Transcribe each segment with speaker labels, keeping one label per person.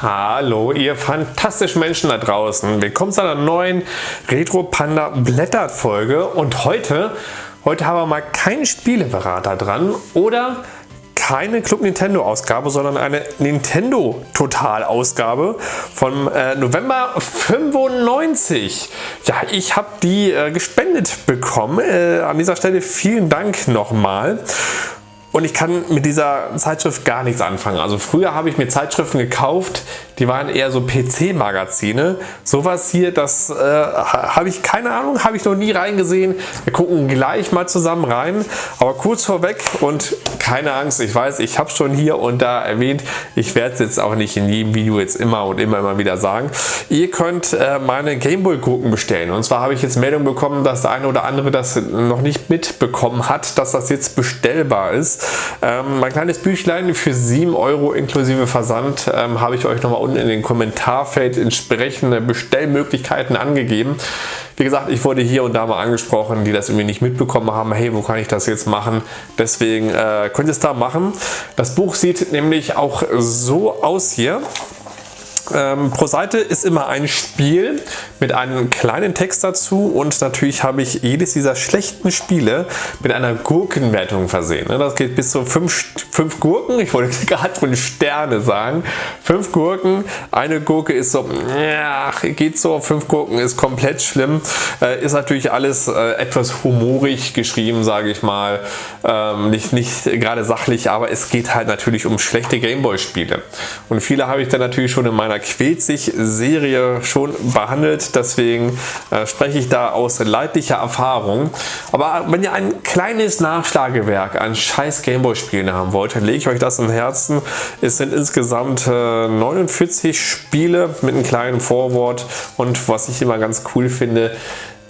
Speaker 1: Hallo ihr fantastischen Menschen da draußen. Willkommen zu einer neuen Retro Panda Blättert Folge und heute, heute haben wir mal keinen Spieleberater dran oder keine Club Nintendo Ausgabe, sondern eine Nintendo Total Ausgabe von äh, November 95. Ja, ich habe die äh, gespendet bekommen. Äh, an dieser Stelle vielen Dank nochmal. Und ich kann mit dieser Zeitschrift gar nichts anfangen. Also früher habe ich mir Zeitschriften gekauft, die waren eher so PC-Magazine. Sowas hier, das äh, habe ich keine Ahnung, habe ich noch nie reingesehen. Wir gucken gleich mal zusammen rein. Aber kurz vorweg und keine Angst, ich weiß, ich habe schon hier und da erwähnt, ich werde es jetzt auch nicht in jedem Video jetzt immer und immer, immer wieder sagen. Ihr könnt äh, meine Gameboy-Gurken bestellen. Und zwar habe ich jetzt Meldung bekommen, dass der eine oder andere das noch nicht mitbekommen hat, dass das jetzt bestellbar ist. Ähm, mein kleines Büchlein für 7 Euro inklusive Versand ähm, habe ich euch nochmal unten in den Kommentarfeld entsprechende Bestellmöglichkeiten angegeben. Wie gesagt, ich wurde hier und da mal angesprochen, die das irgendwie nicht mitbekommen haben. Hey, wo kann ich das jetzt machen? Deswegen äh, könnt ihr es da machen. Das Buch sieht nämlich auch so aus hier. Ähm, pro Seite ist immer ein Spiel mit einem kleinen Text dazu und natürlich habe ich jedes dieser schlechten Spiele mit einer Gurkenwertung versehen. Ne? Das geht bis zu 5 Gurken, ich wollte gerade von Sterne sagen. 5 Gurken, eine Gurke ist so, ja, geht so, 5 Gurken ist komplett schlimm. Äh, ist natürlich alles äh, etwas humorig geschrieben, sage ich mal. Ähm, nicht, nicht gerade sachlich, aber es geht halt natürlich um schlechte Gameboy-Spiele. Und viele habe ich dann natürlich schon in meiner quält sich Serie schon behandelt. Deswegen äh, spreche ich da aus leidlicher Erfahrung. Aber wenn ihr ein kleines Nachschlagewerk an scheiß Gameboy-Spielen haben wollt, dann lege ich euch das in Herzen. Es sind insgesamt äh, 49 Spiele mit einem kleinen Vorwort. Und was ich immer ganz cool finde,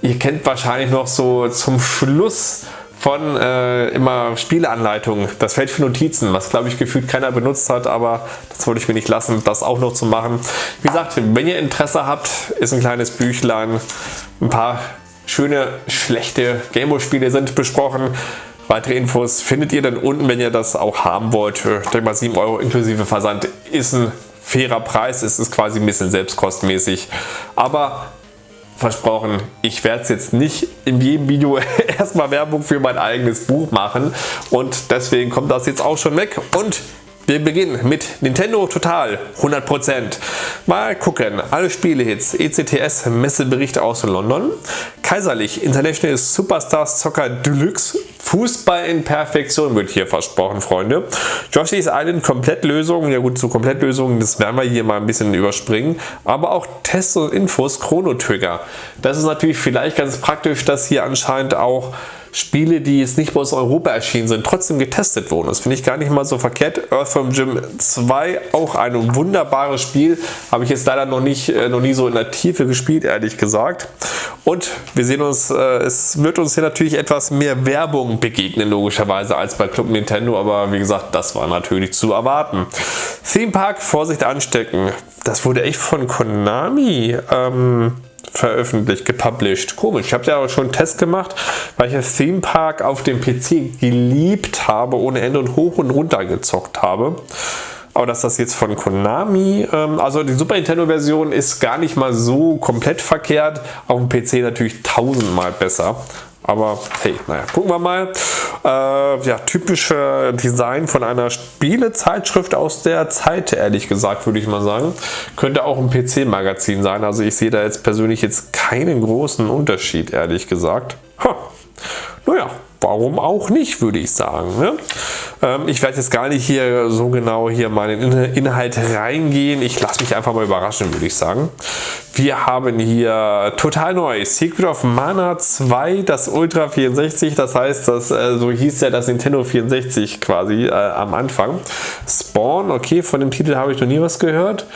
Speaker 1: ihr kennt wahrscheinlich noch so zum Schluss von äh, immer Spieleanleitungen, das Feld für Notizen, was glaube ich gefühlt keiner benutzt hat, aber das wollte ich mir nicht lassen, das auch noch zu machen. Wie gesagt, wenn ihr Interesse habt, ist ein kleines Büchlein, ein paar schöne, schlechte Gameboy-Spiele sind besprochen. Weitere Infos findet ihr dann unten, wenn ihr das auch haben wollt. Ich denke mal 7 Euro inklusive Versand ist ein fairer Preis, es ist quasi ein bisschen selbstkostmäßig. Aber versprochen, ich werde es jetzt nicht in jedem Video erstmal Werbung für mein eigenes Buch machen. Und deswegen kommt das jetzt auch schon weg. Und wir beginnen mit Nintendo Total 100%. Mal gucken, alle Spielehits, ECTS Messebericht aus London, Kaiserlich International Superstars Soccer Deluxe, Fußball in Perfektion wird hier versprochen, Freunde. Yoshi's Island Komplettlösung, ja gut, zu Komplettlösungen, das werden wir hier mal ein bisschen überspringen, aber auch Tests und Infos Chrono Trigger. Das ist natürlich vielleicht ganz praktisch, dass hier anscheinend auch Spiele, die jetzt nicht bei uns Europa erschienen sind, trotzdem getestet wurden. Das finde ich gar nicht mal so verkehrt. Earthworm Jim 2, auch ein wunderbares Spiel. Habe ich jetzt leider noch, nicht, äh, noch nie so in der Tiefe gespielt, ehrlich gesagt. Und wir sehen uns, äh, es wird uns hier natürlich etwas mehr Werbung begegnen, logischerweise, als bei Club Nintendo. Aber wie gesagt, das war natürlich zu erwarten. Theme Park, Vorsicht anstecken. Das wurde echt von Konami ähm, veröffentlicht, gepublished. Komisch, ich habe ja auch schon einen Test gemacht, weil ich das Theme Park auf dem PC geliebt habe, ohne Ende und hoch und runter gezockt habe. Aber dass das jetzt von Konami, ähm, also die Super Nintendo Version ist gar nicht mal so komplett verkehrt, auf dem PC natürlich tausendmal besser. Aber hey, naja, gucken wir mal. Äh, ja, typische Design von einer Spielezeitschrift aus der Zeit, ehrlich gesagt, würde ich mal sagen. Könnte auch ein PC-Magazin sein. Also ich sehe da jetzt persönlich jetzt keinen großen Unterschied, ehrlich gesagt. Ha. Naja, warum auch nicht, würde ich sagen. Ne? Ähm, ich werde jetzt gar nicht hier so genau hier meinen Inhalt reingehen. Ich lasse mich einfach mal überraschen, würde ich sagen. Wir haben hier total neu Secret of Mana 2, das Ultra 64, das heißt, das, äh, so hieß ja das Nintendo 64 quasi äh, am Anfang. Spawn, okay, von dem Titel habe ich noch nie was gehört.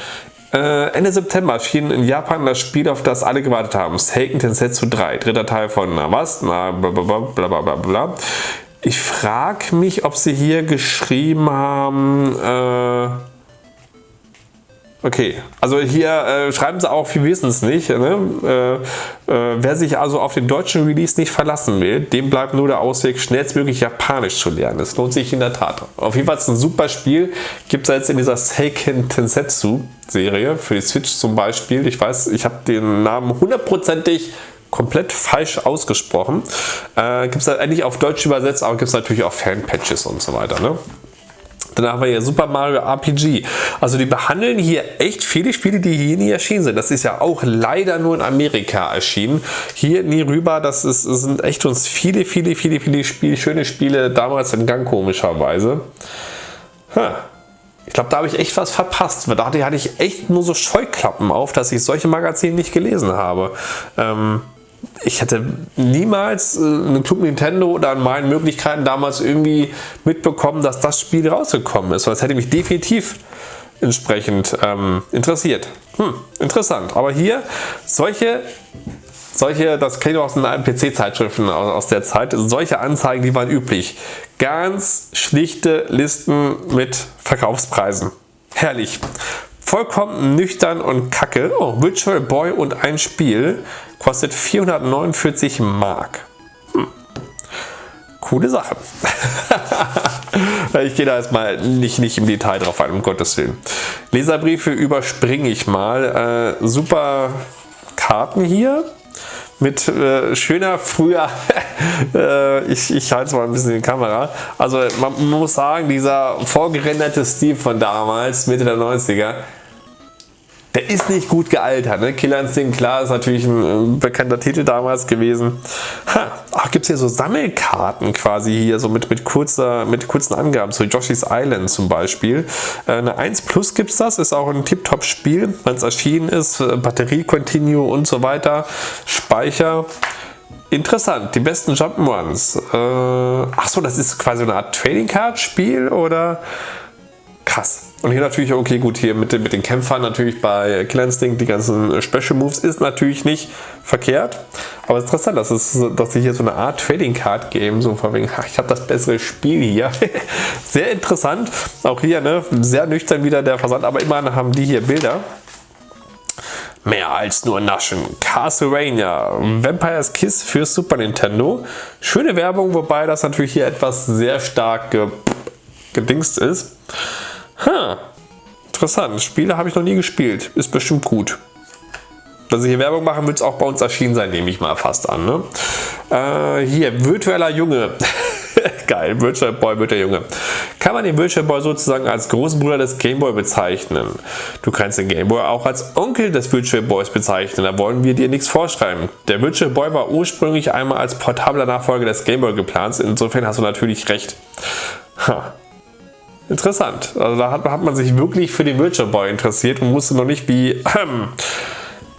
Speaker 1: Äh, Ende September erschien in Japan das Spiel, auf das alle gewartet haben. Seiken Tensetsu 3, dritter Teil von na was, na bla. Ich frage mich, ob sie hier geschrieben haben, äh, Okay, also hier äh, schreiben sie auch, wir wissen es nicht. Ne? Äh, äh, wer sich also auf den deutschen Release nicht verlassen will, dem bleibt nur der Ausweg, schnellstmöglich Japanisch zu lernen. Das lohnt sich in der Tat. Auf jeden Fall ist ein super Spiel. Gibt es jetzt in dieser Seiken Tensetsu Serie für die Switch zum Beispiel. Ich weiß, ich habe den Namen hundertprozentig komplett falsch ausgesprochen. Äh, gibt es halt eigentlich auf Deutsch übersetzt, aber gibt es natürlich auch Fanpatches und so weiter. Ne? Dann haben wir hier Super Mario RPG. Also die behandeln hier echt viele Spiele, die hier nie erschienen sind. Das ist ja auch leider nur in Amerika erschienen. Hier nie rüber. Das, ist, sind echt uns viele, viele, viele, viele Spiele, schöne Spiele damals in Gang komischerweise. Huh. Ich glaube, da habe ich echt was verpasst. Da hatte ich echt nur so Scheuklappen auf, dass ich solche Magazine nicht gelesen habe. Ähm, ich hätte niemals äh, eine Club Nintendo oder an meinen Möglichkeiten damals irgendwie mitbekommen, dass das Spiel rausgekommen ist. Das hätte mich definitiv entsprechend ähm, interessiert. Hm, interessant. Aber hier solche, solche, das kenne ich aus den alten PC-Zeitschriften aus, aus der Zeit, solche Anzeigen, die waren üblich. Ganz schlichte Listen mit Verkaufspreisen. Herrlich. Vollkommen nüchtern und kacke. Oh, Virtual Boy und ein Spiel kostet 449 Mark. Hm. Coole Sache. ich gehe da jetzt mal nicht, nicht im Detail drauf ein, um Gottes Willen. Leserbriefe überspringe ich mal. Äh, super Karten hier mit äh, schöner früher, äh, ich, ich halte es mal ein bisschen in die Kamera, also man, man muss sagen, dieser vorgerenderte Stil von damals, Mitte der 90er, der ist nicht gut gealtert. Ne? Killer Instinct, klar, ist natürlich ein, bekannter Titel damals gewesen. Ach, gibt es hier so Sammelkarten quasi hier, so mit, mit, kurzer, mit kurzen Angaben, so Yoshi's Island zum Beispiel. Äh, eine 1 Plus gibt es das, ist auch ein Tip-Top-Spiel, wenn es erschienen ist. Äh, Batterie Continue und so weiter. Speicher. Interessant, die besten Jump'n'Runs. Äh, Achso, das ist quasi eine Art Trading Card Spiel oder krass. Und hier natürlich, okay gut, hier mit, den, mit den Kämpfern natürlich bei Killer die ganzen Special Moves ist natürlich nicht verkehrt. Aber es ist interessant, dass, es, dass sie hier so eine Art Trading Card geben, so von wegen, ach, ich habe das bessere Spiel hier. sehr interessant. Auch hier, ne, sehr nüchtern wieder der Versand, aber immerhin haben die hier Bilder. Mehr als nur naschen. Castlevania, Vampire's Kiss für Super Nintendo. Schöne Werbung, wobei das natürlich hier etwas sehr stark gedingst ist. Ha, interessant. Spiele habe ich noch nie gespielt. Ist bestimmt gut. Dass ich hier Werbung machen, wird es auch bei uns erschienen sein, nehme ich mal fast an. Ne? Äh, hier, virtueller Junge. Geil, Virtual Boy wird der Junge. Kann man den Virtual Boy sozusagen als großen Bruder des Game Boy bezeichnen? Du kannst den Game Boy auch als Onkel des Virtual Boys bezeichnen, da wollen wir dir nichts vorschreiben. Der Virtual Boy war ursprünglich einmal als portabler Nachfolger des Game Boy geplant, insofern hast du natürlich recht. Ha. Interessant. Also da hat, hat, man sich wirklich für den Virtual Boy interessiert und wusste noch nicht, wie, ähm,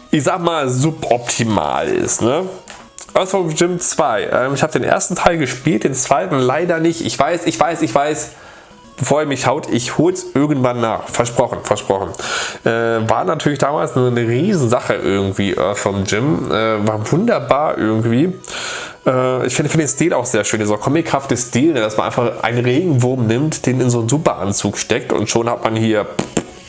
Speaker 1: ich sag mal, suboptimal ist. Ne? Earthworm Jim 2. Ähm, ich habe den ersten Teil gespielt, den zweiten leider nicht. Ich weiß, ich weiß, ich weiß. Bevor ihr mich haut, ich hol's irgendwann nach. Versprochen, versprochen. Äh, war natürlich damals eine, eine Riesensache irgendwie, Earthworm Jim. Äh, war wunderbar irgendwie. Äh, ich finde find den Stil auch sehr schön, dieser comichafte Stil, ne, dass man einfach einen Regenwurm nimmt, den in so einen Superanzug steckt und schon hat man hier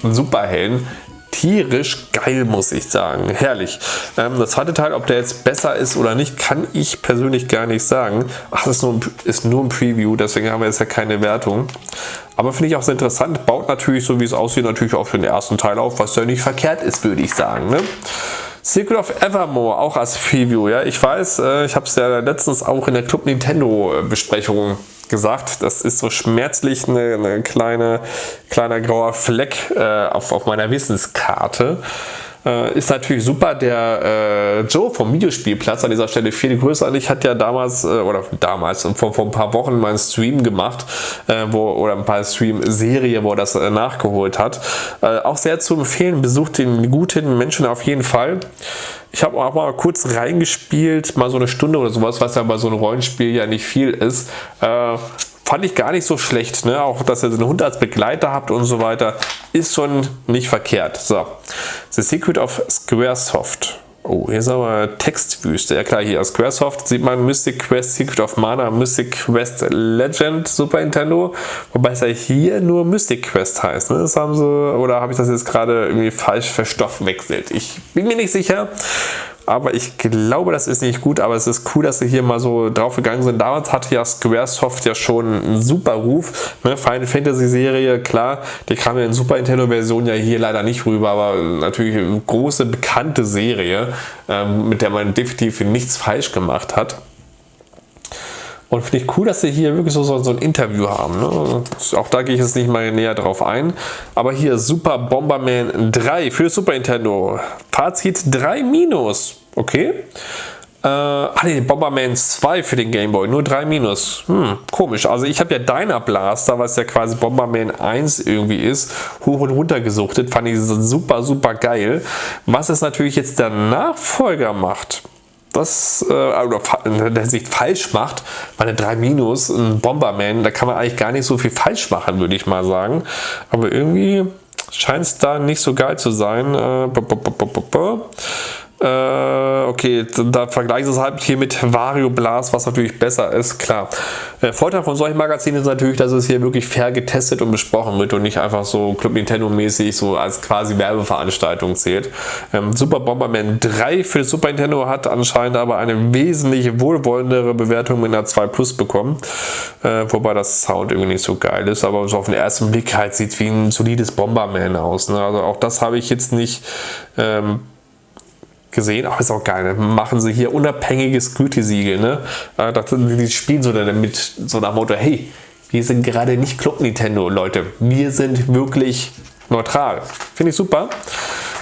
Speaker 1: einen Superhelden. Tierisch geil, muss ich sagen. Herrlich. Ähm, das zweite Teil, ob der jetzt besser ist oder nicht, kann ich persönlich gar nicht sagen. Ach, das ist nur, ein, ist nur ein Preview, deswegen haben wir jetzt ja keine Wertung. Aber finde ich auch sehr interessant. Baut natürlich, so wie es aussieht, natürlich auch für den ersten Teil auf, was ja nicht verkehrt ist, würde ich sagen. Ne? Secret of Evermore, auch als Preview. Ja, Ich weiß, äh, ich habe es ja letztens auch in der Club Nintendo Besprechung gesagt, das ist so schmerzlich eine kleine, kleiner grauer Fleck äh, auf, auf meiner Wissenskarte. Äh, ist natürlich super. Der äh, Joe vom Videospielplatz an dieser Stelle viel größer an ich hat ja damals, äh, oder damals, vor, vor ein paar Wochen mal einen Stream gemacht, äh, wo, oder ein paar Stream-Serie, wo er das äh, nachgeholt hat. Äh, auch sehr zu empfehlen, besucht den guten Menschen auf jeden Fall. Ich habe auch mal kurz reingespielt, mal so eine Stunde oder sowas, was ja bei so einem Rollenspiel ja nicht viel ist. Fand ich gar nicht so schlecht. Ne? Auch, dass ihr so einen Hund als Begleiter habt und so weiter, ist schon nicht verkehrt. So, The Secret of Squaresoft. Oh, hier ist aber Textwüste. Ja klar, hier aus Squaresoft sieht man Mystic Quest Secret of Mana, Mystic Quest Legend Super Nintendo. Wobei es ja hier nur Mystic Quest heißt. Ne? Das haben sie, oder habe ich das jetzt gerade irgendwie falsch verstoffwechselt? Ich bin mir nicht sicher. Aber ich glaube, das ist nicht gut, aber es ist cool, dass sie hier mal so drauf gegangen sind. Damals hatte ja Squaresoft ja schon einen super Ruf. Ne? Final Fantasy Serie, klar, die kam ja in Super Nintendo Version ja hier leider nicht rüber, aber natürlich eine große, bekannte Serie, ähm, mit der man definitiv nichts falsch gemacht hat. Und finde ich cool, dass sie hier wirklich so, so, ein Interview haben. Ne? Auch da gehe ich jetzt nicht mal näher drauf ein. Aber hier Super Bomberman 3 für Super Nintendo. Fazit 3 minus. Okay. Äh, ah ne, Bomberman 2 für den Game Boy, nur 3 minus. Hm, komisch. Also ich habe ja Dyna Blaster, was ja quasi Bomberman 1 irgendwie ist, hoch und runter gesuchtet. Fand ich super, super geil. Was es natürlich jetzt der Nachfolger macht, das äh, oder in der Sicht falsch macht, bei der 3 Minus, ein Bomberman, da kann man eigentlich gar nicht so viel falsch machen, würde ich mal sagen. Aber irgendwie scheint es da nicht so geil zu sein. Äh, äh, okay, da vergleiche ich es halt hier mit Vario Blast, was natürlich besser ist, klar. Der äh, Vorteil von solchen Magazinen ist natürlich, dass es hier wirklich fair getestet und besprochen wird und nicht einfach so Club Nintendo mäßig so als quasi Werbeveranstaltung zählt. Ähm, Super Bomberman 3 für Super Nintendo hat anscheinend aber eine wesentlich wohlwollendere Bewertung mit einer 2 Plus bekommen, äh, wobei das Sound irgendwie nicht so geil ist, aber so auf den ersten Blick halt sieht wie ein solides Bomberman aus. Ne? Also auch das habe ich jetzt nicht ähm, gesehen, aber ist auch geil, ne? machen sie hier unabhängiges Gütesiegel, ne? Äh, die spielen so damit so nach Motto, hey, wir sind gerade nicht Club Nintendo, Leute, wir sind wirklich neutral. Finde ich super.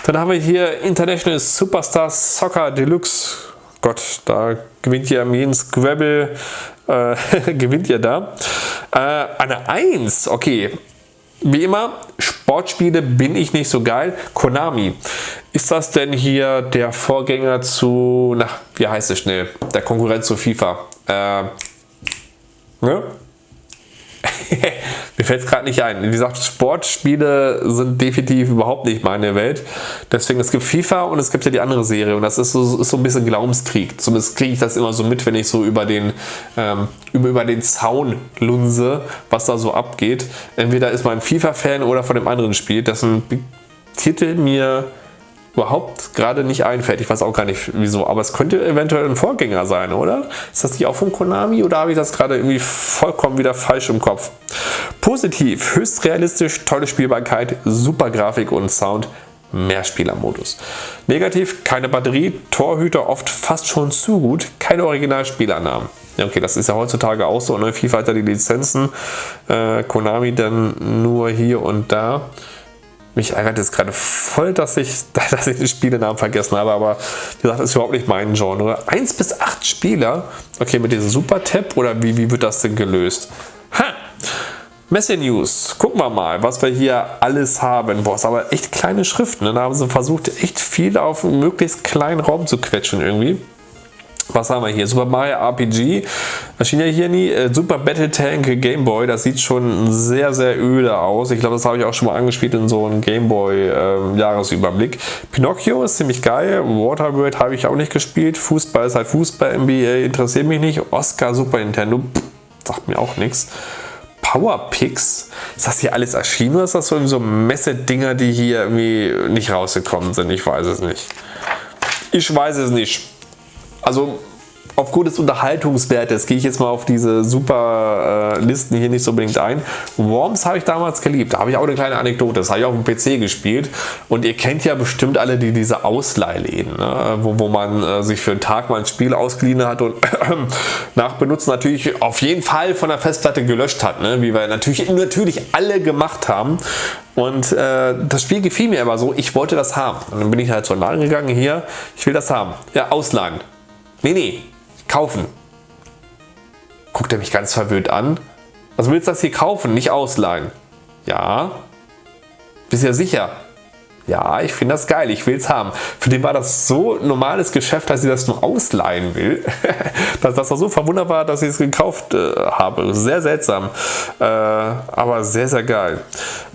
Speaker 1: Dann haben wir hier International Superstar Soccer Deluxe. Gott, da gewinnt ihr am jeden Scrabble, äh, gewinnt ihr da. Äh, eine 1, okay. Wie immer, Sportspiele bin ich nicht so geil. Konami. Ist das denn hier der Vorgänger zu, na, wie heißt es schnell? Der Konkurrent zu FIFA. Äh, ne? Mir fällt es gerade nicht ein. Wie gesagt, Sportspiele sind definitiv überhaupt nicht meine Welt. Deswegen, es gibt FIFA und es gibt ja die andere Serie und das ist so, ist so ein bisschen Glaubenskrieg. Zumindest kriege ich das immer so mit, wenn ich so über den, ähm, über, über den Zaun lunse, was da so abgeht. Entweder ist man FIFA-Fan oder von dem anderen Spiel, dessen Titel mir überhaupt gerade nicht einfällt. Ich weiß auch gar nicht wieso, aber es könnte eventuell ein Vorgänger sein, oder? Ist das nicht auch von Konami oder habe ich das gerade irgendwie vollkommen wieder falsch im Kopf? Positiv, höchst realistisch, tolle Spielbarkeit, super Grafik und Sound, Mehrspielermodus. Negativ, keine Batterie, Torhüter oft fast schon zu gut, keine Originalspielernamen. Okay, das ist ja heutzutage auch so, ne? FIFA hat die Lizenzen, äh, Konami dann nur hier und da. Mich ärgert es gerade voll, dass ich, dass ich den Spielenamen vergessen habe, aber wie gesagt, das ist überhaupt nicht mein Genre. 1 bis 8 Spieler, okay, mit diesem Super-Tab oder wie, wie wird das denn gelöst? Ha! Messe News, gucken wir mal, was wir hier alles haben. Boah, ist aber echt kleine Schriften. Ne? Da haben sie versucht, echt viel auf einen möglichst kleinen Raum zu quetschen irgendwie. Was haben wir hier? Super Mario RPG. Erschien ja hier nie. Äh, Super Battle Tank Game Boy. Das sieht schon sehr, sehr öde aus. Ich glaube, das habe ich auch schon mal angespielt in so einem Game Boy äh, Jahresüberblick. Pinocchio ist ziemlich geil. Waterbird habe ich auch nicht gespielt. Fußball ist halt Fußball. NBA interessiert mich nicht. Oscar Super Nintendo. Pff, sagt mir auch nichts. Powerpix. Ist das hier alles erschienen oder ist das so, so Messe-Dinger, die hier irgendwie nicht rausgekommen sind? Ich weiß es nicht. Ich weiß es nicht also aufgrund des Unterhaltungswertes gehe ich jetzt mal auf diese super äh, Listen hier nicht so unbedingt ein. Worms habe ich damals geliebt. Da habe ich auch eine kleine Anekdote. Das habe ich auf dem PC gespielt. Und ihr kennt ja bestimmt alle die, diese Ausleihläden, ne? wo, wo man äh, sich für einen Tag mal ein Spiel ausgeliehen hat und nach Benutzen natürlich auf jeden Fall von der Festplatte gelöscht hat. Ne? Wie wir natürlich, natürlich alle gemacht haben. Und äh, das Spiel gefiel mir aber so, ich wollte das haben. Und dann bin ich halt zur Laden gegangen, hier, ich will das haben. Ja, ausleihen. Nee, nee, kaufen. Guckt er mich ganz verwirrt an. Also willst du das hier kaufen, nicht ausleihen? Ja. Bist ja sicher? Ja, ich finde das geil, ich will es haben. Für den war das so normales Geschäft, dass ich das nur ausleihen will. dass das so verwundert war, dass ich es gekauft äh, habe. Sehr seltsam, äh, aber sehr, sehr geil.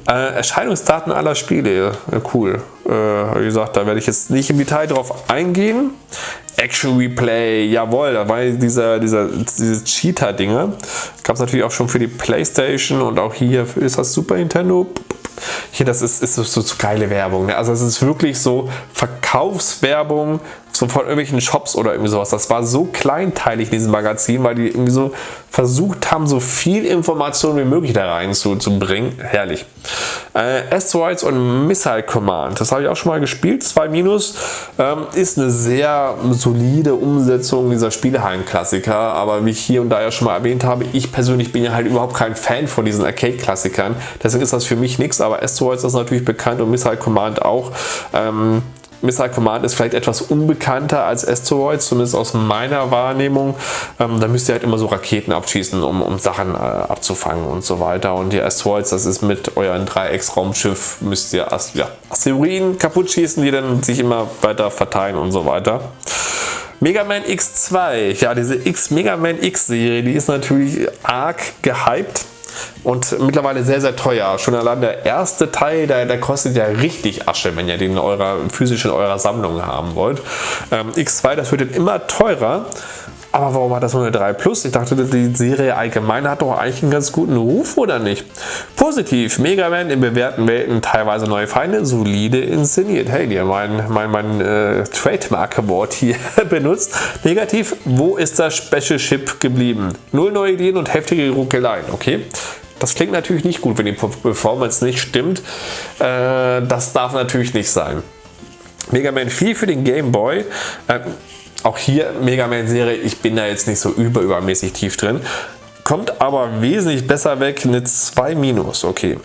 Speaker 1: Äh, Erscheinungsdaten aller Spiele, cool. Äh, wie gesagt, da werde ich jetzt nicht im Detail drauf eingehen. Action Replay, jawohl, da war dieser, dieser, diese Cheater-Dinge. Gab es natürlich auch schon für die Playstation und auch hier ist das Super Nintendo. Hier, das ist, ist so, so, geile Werbung. Ne? Also es ist wirklich so Verkaufswerbung so von irgendwelchen Shops oder irgendwie sowas. Das war so kleinteilig in diesem Magazin, weil die irgendwie so versucht haben, so viel Information wie möglich da rein zu. Herrlich. Äh, Asteroids und Missile Command, das habe ich auch schon mal gespielt. 2 Minus ähm, ist eine sehr solide Umsetzung dieser Spielehallen-Klassiker, aber wie ich hier und da ja schon mal erwähnt habe, ich persönlich bin ja halt überhaupt kein Fan von diesen Arcade-Klassikern. Deswegen ist das für mich nichts, aber Asteroids ist natürlich bekannt und Missile Command auch. Ähm, Missile Command ist vielleicht etwas unbekannter als Asteroid, zumindest aus meiner Wahrnehmung. Ähm, da müsst ihr halt immer so Raketen abschießen, um, um Sachen äh, abzufangen und so weiter. Und die Asteroids, das ist mit euren Dreiecks-Raumschiff, müsst ihr Ast ja, Asteroiden kaputt schießen, die dann sich immer weiter verteilen und so weiter. Mega Man X2, ja diese X Mega Man X Serie, die ist natürlich arg gehypt und mittlerweile sehr, sehr teuer. Schon allein der erste Teil, der, der kostet ja richtig Asche, wenn ihr den in eurer, physisch in eurer Sammlung haben wollt. Ähm, X2, das wird dann immer teurer. Aber warum hat das nur eine 3 Plus? Ich dachte, die Serie allgemein hat doch eigentlich einen ganz guten Ruf, oder nicht? Positiv, Mega Man in bewährten Welten teilweise neue Feinde, solide inszeniert. Hey, die haben mein, mein, mein äh, Trademark-Wort hier benutzt. Negativ, wo ist das Special Ship geblieben? Null neue Ideen und heftige Ruckeleien, okay? Das klingt natürlich nicht gut, wenn die Performance nicht stimmt. Äh, das darf natürlich nicht sein. Mega Man 4 für den Game Boy. Äh, auch hier Mega Man Serie, ich bin da jetzt nicht so über übermäßig tief drin. Kommt aber wesentlich besser weg, eine 2 minus, okay.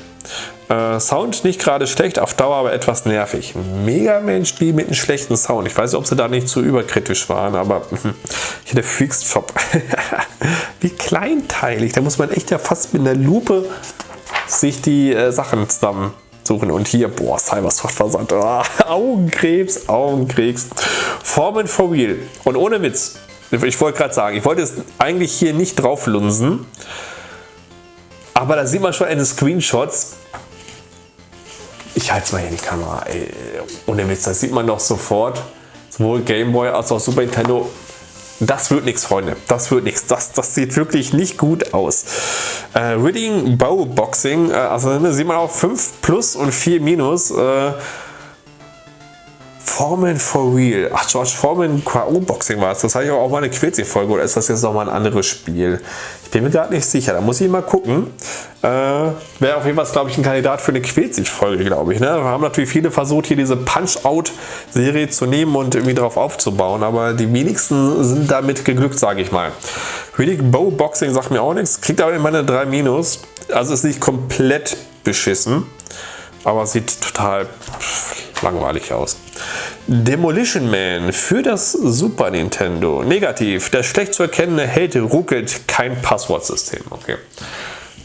Speaker 1: Äh, Sound nicht gerade schlecht, auf Dauer aber etwas nervig. Mega Man Spiel mit einem schlechten Sound. Ich weiß nicht, ob sie da nicht zu überkritisch waren, aber hier der Fixed Shop. Wie kleinteilig, da muss man echt ja fast mit einer Lupe sich die äh, Sachen zusammen suchen. Und hier, boah, Cybersoft-Versand. Oh, Augenkrebs, Augenkrebs. Formen for Real. Und ohne Witz, ich wollte gerade sagen, ich wollte es eigentlich hier nicht drauf lunsen. Aber da sieht man schon in den Screenshots, ich halte es mal hier in die Kamera, ey, ohne Witz, das sieht man doch sofort, sowohl Gameboy als auch Super Nintendo, das wird nichts, Freunde. Das wird nichts. Das, das sieht wirklich nicht gut aus. Äh, Ridding Bow Boxing, äh, also ne, sieht man auch 5 plus und 4 minus. Äh, Foreman for Real. Ach, George Foreman K.O. Boxing war es. Das hatte ich auch mal eine Quetzig-Folge oder ist das jetzt nochmal ein anderes Spiel? Ich bin mir gerade nicht sicher. Da muss ich mal gucken. Äh, Wäre auf jeden Fall, glaube ich, ein Kandidat für eine Quetzig-Folge, glaube ich. Ne? Wir haben natürlich viele versucht, hier diese Punch-Out-Serie zu nehmen und irgendwie darauf aufzubauen. Aber die wenigsten sind damit geglückt, sage ich mal. Riddick Bow Boxing sagt mir auch nichts. Kriegt aber immer eine 3 Minus. Also ist nicht komplett beschissen. Aber sieht total langweilig aus. Demolition Man für das Super Nintendo. Negativ. Der schlecht zu erkennende Held ruckelt kein Passwortsystem. Okay.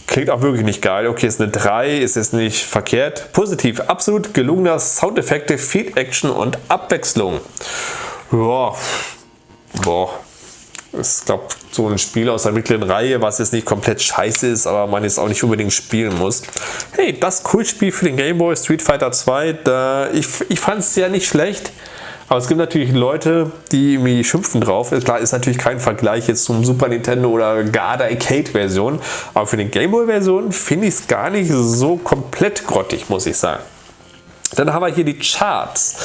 Speaker 1: Klingt auch wirklich nicht geil. Okay, ist eine 3, ist jetzt nicht verkehrt. Positiv. Absolut gelungener Soundeffekte, viel Action und Abwechslung. Boah. Boah ist, glaube so ein Spiel aus der mittleren Reihe, was jetzt nicht komplett scheiße ist, aber man jetzt auch nicht unbedingt spielen muss. Hey, das Kultspiel für den Game Boy Street Fighter 2, da, ich, ich fand es ja nicht schlecht. Aber es gibt natürlich Leute, die irgendwie schimpfen drauf. Klar, ist natürlich kein Vergleich jetzt zum Super Nintendo oder gar der Arcade-Version. Aber für die Game Boy-Version finde ich es gar nicht so komplett grottig, muss ich sagen. Dann haben wir hier die Charts.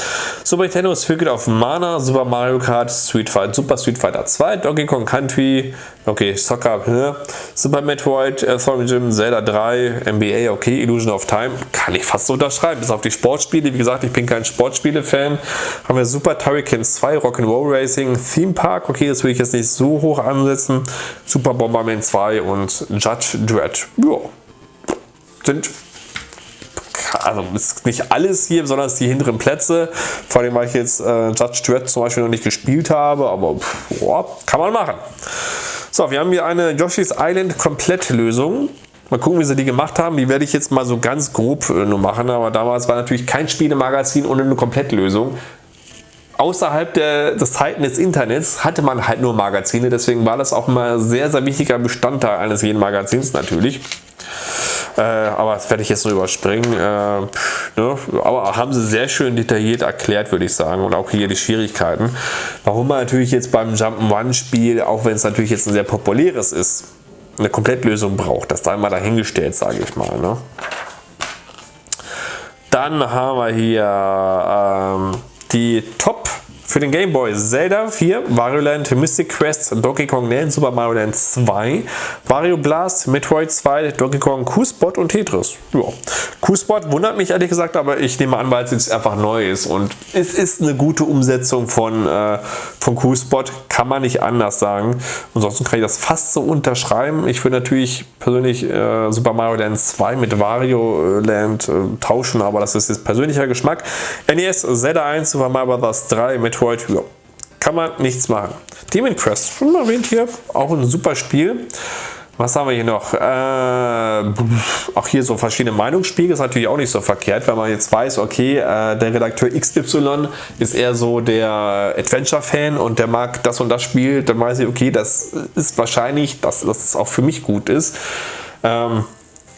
Speaker 1: Super Nintendo ist Figure auf Mana, Super Mario Kart, Street Fighter, Super Street Fighter 2, Donkey Kong Country, okay, Soccer, ne? Super Metroid, Earthworm Jim, Zelda 3, NBA, okay, Illusion of Time, kann ich fast so unterschreiben, bis auf die Sportspiele, wie gesagt, ich bin kein Sportspiele-Fan. Haben wir Super Turricans 2, Rock'n'Roll Racing, Theme Park, okay, das will ich jetzt nicht so hoch ansetzen, Super Bomberman 2 und Judge Dredd, ja, sind also nicht alles hier, sondern die hinteren Plätze. Vor allem, weil ich jetzt äh, Judge Dredd zum Beispiel noch nicht gespielt habe, aber boah, kann man machen. So, wir haben hier eine Yoshi's Island Komplettlösung. Mal gucken, wie sie die gemacht haben. Die werde ich jetzt mal so ganz grob äh, nur machen. Aber damals war natürlich kein Spielemagazin ohne eine Komplettlösung. Außerhalb der, des Zeiten des Internets hatte man halt nur Magazine. Deswegen war das auch immer sehr, sehr wichtiger Bestandteil eines jeden Magazins natürlich. Äh, aber das werde ich jetzt nur überspringen. Äh, ne? Aber haben sie sehr schön detailliert erklärt, würde ich sagen. Und auch hier die Schwierigkeiten. Warum man natürlich jetzt beim Jump'n'Run-Spiel, auch wenn es natürlich jetzt ein sehr populäres ist, eine Komplettlösung braucht. Das da mal dahingestellt, sage ich mal. Ne? Dann haben wir hier ähm, die Top für den Game Boy Zelda 4, Wario Land, Mystic Quest, Donkey Kong Land, Super Mario Land 2, Wario Blast, Metroid 2, Donkey Kong, Q-Spot und Tetris. Ja. Q-Spot wundert mich ehrlich gesagt, aber ich nehme an, weil es jetzt einfach neu ist und es ist eine gute Umsetzung von, äh, von Q-Spot, kann man nicht anders sagen. Ansonsten kann ich das fast so unterschreiben. Ich würde natürlich persönlich äh, Super Mario Land 2 mit Wario Land äh, tauschen, aber das ist jetzt persönlicher Geschmack. NES, Zelda 1, Super Mario Bros. 3, Metroid Metroid, ja, kann man nichts machen. Demon Quest, schon erwähnt hier, auch ein super Spiel. Was haben wir hier noch? Äh, auch hier so verschiedene Meinungsspiegel ist natürlich auch nicht so verkehrt, wenn man jetzt weiß, okay, äh, der Redakteur XY ist eher so der Adventure-Fan und der mag das und das Spiel, dann weiß ich, okay, das ist wahrscheinlich, dass das auch für mich gut ist. Ähm,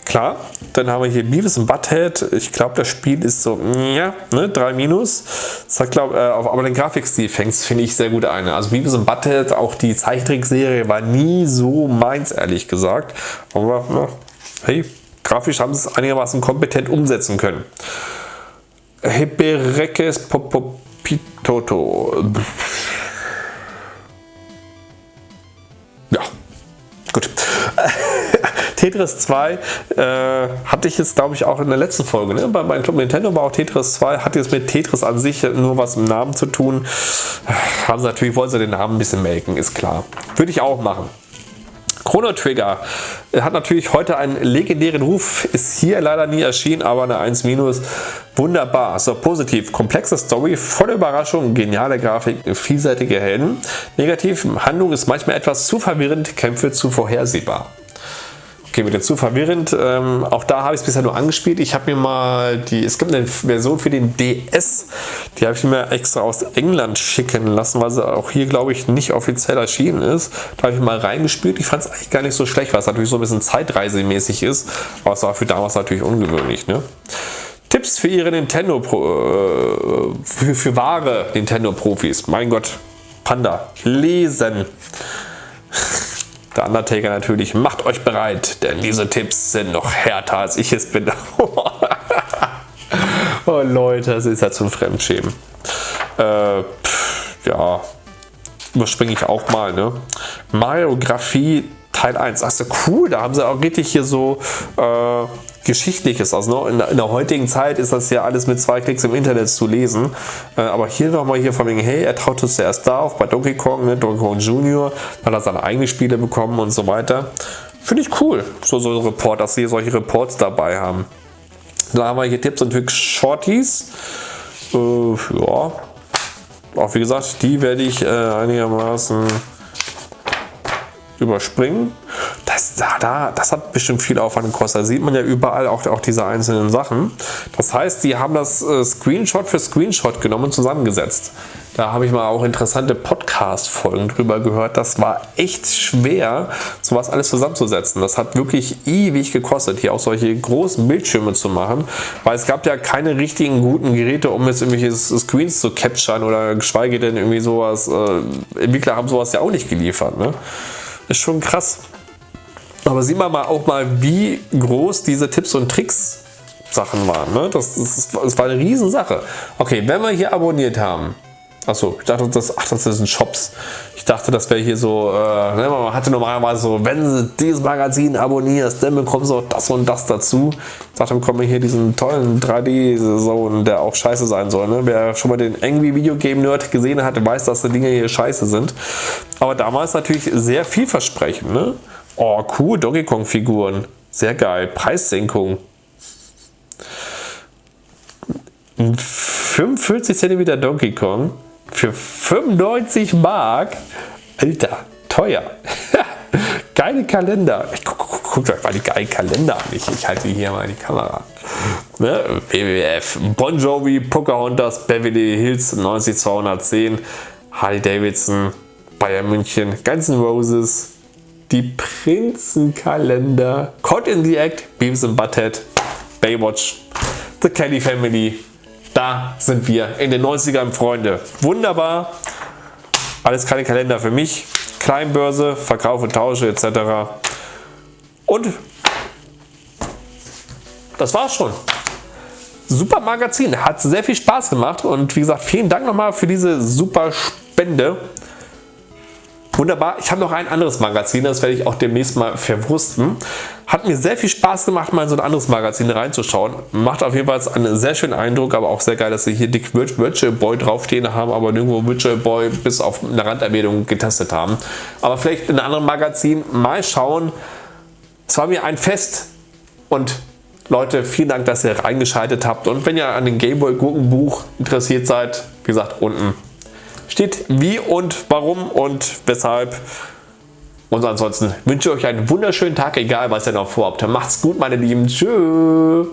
Speaker 1: Klar, dann haben wir hier Beavis und Butthead. Ich glaube, das Spiel ist so, ja, ne, 3 minus. Das glaub, äh, aber den Grafikstil fängt finde ich sehr gut ein. Also Beavis und Butthead, auch die Zeichentrickserie war nie so meins, ehrlich gesagt. Aber, na, hey, grafisch haben sie es einigermaßen kompetent umsetzen können. Heberekes Popopitoto. Ja, gut. Tetris 2 äh, hatte ich jetzt, glaube ich, auch in der letzten Folge. Ne? Bei meinem Club Nintendo war auch Tetris 2, hat jetzt mit Tetris an sich nur was im Namen zu tun. Haben sie natürlich, wollen sie den Namen ein bisschen melken, ist klar. Würde ich auch machen. Chrono Trigger hat natürlich heute einen legendären Ruf, ist hier leider nie erschienen, aber eine 1 wunderbar, so positiv, komplexe Story, volle Überraschung, geniale Grafik, vielseitige Helden. Negativ, Handlung ist manchmal etwas zu verwirrend, Kämpfe zu vorhersehbar. Okay, wieder zu verwirrend. Ähm, auch da habe ich es bisher nur angespielt. Ich habe mir mal die, es gibt eine Version für den DS, die habe ich mir extra aus England schicken lassen, weil sie auch hier, glaube ich, nicht offiziell erschienen ist. Da habe ich mal reingespielt. Ich fand es eigentlich gar nicht so schlecht, weil es natürlich so ein bisschen zeitreisemäßig ist. Aber es war für damals natürlich ungewöhnlich. Ne? Tipps für ihre Nintendo, äh, für, für wahre Nintendo-Profis. Mein Gott, Panda, lesen. Der Undertaker natürlich, macht euch bereit, denn diese Tipps sind noch härter als ich es bin. oh Leute, das ist ja zum Fremdschämen. Äh, pff, ja, überspringe ich auch mal. Ne? Mariografie Teil 1. Ach so, cool, da haben sie auch richtig hier so äh, Geschichtliches. Also ne, in, in, der heutigen Zeit ist das ja alles mit zwei Klicks im Internet zu lesen. Äh, aber hier nochmal hier von wegen, hey, er traut es zuerst da auf bei Donkey Kong, ne, Donkey Kong Junior, hat er seine eigenen Spiele bekommen und so weiter. Finde ich cool, so, so ein Report, dass sie solche Reports dabei haben. Dann haben wir hier Tipps und Tricks Shorties. Äh, ja, auch wie gesagt, die werde ich äh, einigermaßen überspringen. Das, da, das hat bestimmt viel Aufwand gekostet. Da sieht man ja überall auch, auch diese einzelnen Sachen. Das heißt, die haben das äh, Screenshot für Screenshot genommen und zusammengesetzt. Da habe ich mal auch interessante Podcast-Folgen drüber gehört. Das war echt schwer, sowas alles zusammenzusetzen. Das hat wirklich ewig gekostet, hier auch solche großen Bildschirme zu machen, weil es gab ja keine richtigen guten Geräte, um jetzt irgendwelche Screens zu capturen oder geschweige denn irgendwie sowas. Äh, Entwickler haben sowas ja auch nicht geliefert. Ne? Ist schon krass. Aber sieht man mal auch mal, wie groß diese Tipps und Tricks Sachen waren. Ne? Das, das, das war eine Riesensache. Okay, wenn wir hier abonniert haben, Achso, ich dachte, das, ach, das sind Shops. Ich dachte, das wäre hier so, äh, ne, man hatte normalerweise so, wenn du dieses Magazin abonnierst, dann bekommst du auch das und das dazu. Ich dachte, bekommen wir hier diesen tollen 3D-Zone, der auch scheiße sein soll. Ne? Wer schon mal den Angry Video Game Nerd gesehen hat, weiß, dass die Dinge hier scheiße sind. Aber damals natürlich sehr vielversprechend. Ne? Oh, cool, Donkey Kong Figuren. Sehr geil. Preissenkung. 45 cm Donkey Kong für 95 Mark. Alter, teuer. Geile Kalender. Ich guck, guck, guckt euch mal die geilen Kalender an. Ich, ich halte hier mal die Kamera. Ne? WWF, Bon Jovi, Pocahontas, Beverly Hills 90210, Harley Davidson, Bayern München, Guns N' Roses, die Prinzenkalender, Caught in the Act, Beavis and Butthead, Baywatch, The Kelly Family. Da sind wir in den 90ern, Freunde. Wunderbar. Alles keine Kalender für mich. Kleinbörse, Verkaufe, Tausche etc. Und das war's schon. Super Magazin, hat sehr viel Spaß gemacht und wie gesagt, vielen Dank nochmal für diese super Spende. Wunderbar, ich habe noch ein anderes Magazin, das werde ich auch demnächst mal verwursten. Hat mir sehr viel Spaß gemacht, mal in so ein anderes Magazin reinzuschauen. Macht auf jeden Fall einen sehr schönen Eindruck, aber auch sehr geil, dass sie hier Dick Virtual Boy draufstehen haben, aber nirgendwo Virtual Boy bis auf eine Randerwähnung getestet haben. Aber vielleicht in einem anderen Magazin mal schauen. Es war mir ein Fest und Leute, vielen Dank, dass ihr reingeschaltet habt und wenn ihr an dem Gameboy Gurkenbuch interessiert seid, wie gesagt, unten steht wie und warum und weshalb. Und ansonsten wünsche ich euch einen wunderschönen Tag, egal was ihr noch vorhabt. Macht's gut, meine Lieben. Tschüss.